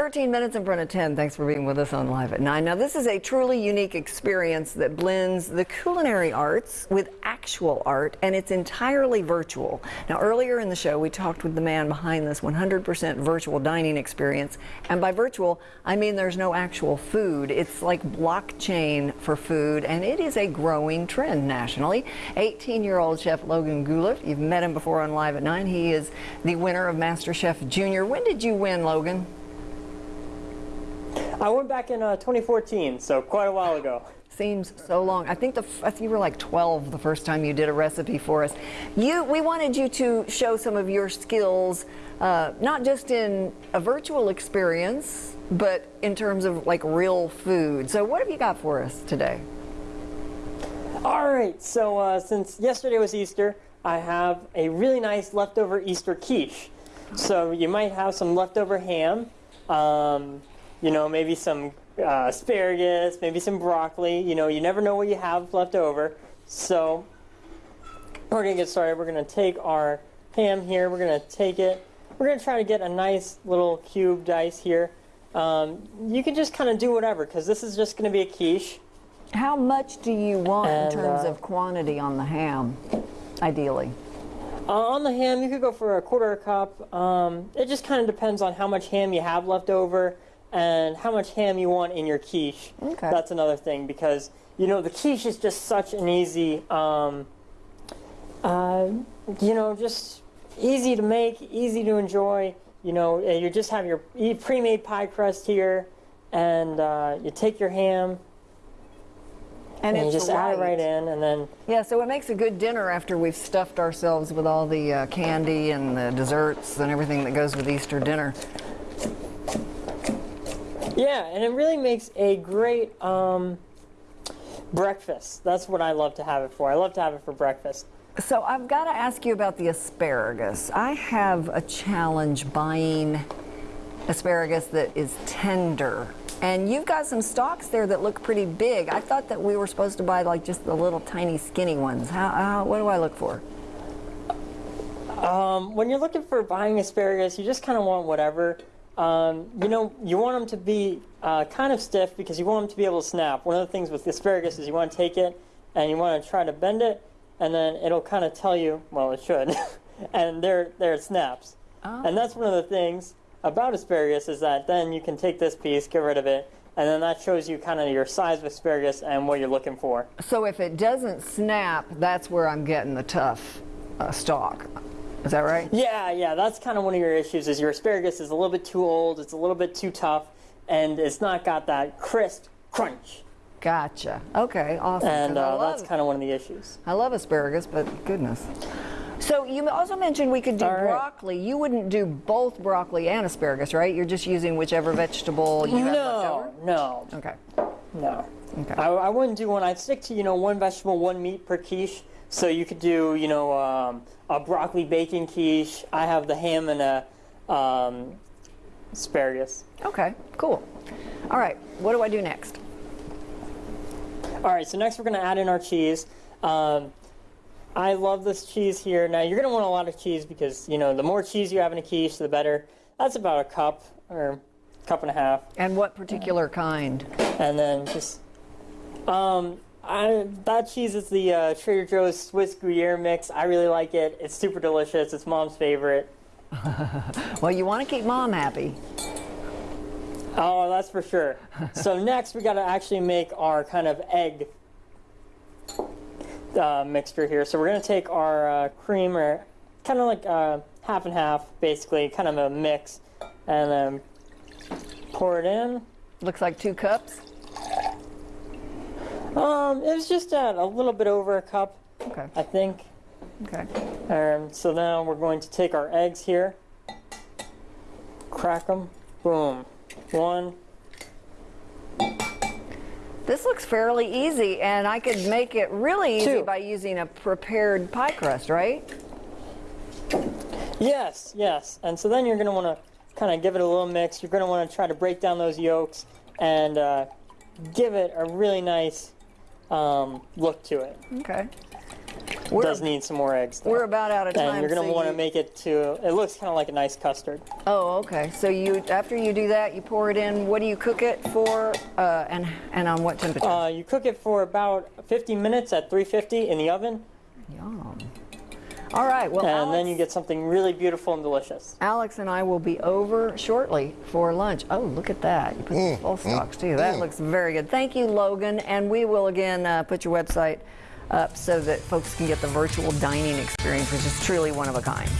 13 minutes in front of 10. Thanks for being with us on Live at 9. Now, this is a truly unique experience that blends the culinary arts with actual art, and it's entirely virtual. Now, earlier in the show, we talked with the man behind this 100% virtual dining experience. And by virtual, I mean there's no actual food. It's like blockchain for food, and it is a growing trend nationally. 18 year old chef Logan Guleff, you've met him before on Live at 9. He is the winner of MasterChef Junior. When did you win, Logan? I went back in uh, 2014, so quite a while ago. Seems so long. I think the I think you were like 12 the first time you did a recipe for us. You, we wanted you to show some of your skills, uh, not just in a virtual experience, but in terms of like real food. So what have you got for us today? All right, so uh, since yesterday was Easter, I have a really nice leftover Easter quiche. So you might have some leftover ham, um, you know, maybe some uh, asparagus, maybe some broccoli. You know, you never know what you have left over. So we're going to get started. We're going to take our ham here. We're going to take it. We're going to try to get a nice little cube dice here. Um, you can just kind of do whatever because this is just going to be a quiche. How much do you want And, in terms uh, of quantity on the ham, ideally? Uh, on the ham, you could go for a quarter a cup. Um, it just kind of depends on how much ham you have left over and how much ham you want in your quiche. Okay. That's another thing because you know the quiche is just such an easy, um, uh, you know, just easy to make, easy to enjoy. You know, uh, you just have your pre-made pie crust here, and uh, you take your ham and, you it's just add it right in, and then Yeah, so it makes a good dinner after we've stuffed ourselves with all the uh, candy and the desserts and everything that goes with Easter dinner. Yeah, and it really makes a great um, breakfast. That's what I love to have it for. I love to have it for breakfast. So I've got to ask you about the asparagus. I have a challenge buying asparagus that is tender. And you've got some stalks there that look pretty big. I thought that we were supposed to buy like just the little tiny skinny ones. How, how what do I look for? Um, when you're looking for buying asparagus, you just kind of want whatever. Um, you know, you want them to be uh, kind of stiff because you want them to be able to snap. One of the things with asparagus is you want to take it and you want to try to bend it, and then it'll kind of tell you, well, it should, and there, there it snaps. Oh. And that's one of the things about asparagus is that then you can take this piece, get rid of it, and then that shows you kind of your size of asparagus and what you're looking for. So if it doesn't snap, that's where I'm getting the tough uh, stalk. Is that right? Yeah, yeah, that's kind of one of your issues. Is your asparagus is a little bit too old, it's a little bit too tough, and it's not got that crisp crunch. Gotcha. Okay, awesome. And uh, love- that's kind of one of the issues. I love asparagus, but goodness. So you also mentioned we could do right. broccoli. You wouldn't do both broccoli and asparagus, right? You're just using whichever vegetable you have left No, over? no, Okay. no. Okay. I, I wouldn't do one. I'd stick to you know one vegetable, one meat per quiche. So you could do you know um, a broccoli bacon quiche. I have the ham and a um, asparagus. Okay, cool. All right, what do I do next? All right, so next we're going to add in our cheese. Um, I love this cheese here. Now you're going to want a lot of cheese because you know the more cheese you have in a quiche, the better. That's about a cup or cup and a half, And what particular kind? and then just um, I, that cheese is the uh, Trader Joe's Swiss Gruyere mix. I really like it. It's super delicious. It's mom's favorite. Well, you want to keep mom happy. Oh, that's for sure. so next we got to actually make our kind of egg uh, mixture here. So we're gonna take our uh, cream, or kind of like uh, half and half, basically, kind of a mix, and then pour it in. Looks like two cups. Um, it was just at a little bit over a cup, Okay, I think. okay. And so now we're going to take our eggs here, crack them, boom, one, This looks fairly easy, and I could make it really easy Two. by using a prepared pie crust, right? Yes, yes. And so then you're going to want to kind of give it a little mix. You're going to want to try to break down those yolks and uh, give it a really nice um, look to it. Okay. We're- does need some more eggs. Though. We're about out of time. and you're going to so want to you- make it to. It looks kind of like a nice custard. Oh, okay. So you after you do that, you pour it in. What do you cook it for, uh, and and on what temperature? Uh, you cook it for about 50 minutes at 350 in the oven, Yum. All right. Well, and Alex, then you get something really beautiful and delicious. Alex and I will be over shortly for lunch. Oh, look at that! You put Mm, the full stocks too. That looks very good. Thank you, Logan. And we will again uh, put your website up so that folks can get the virtual dining experience, which is truly one of a kind.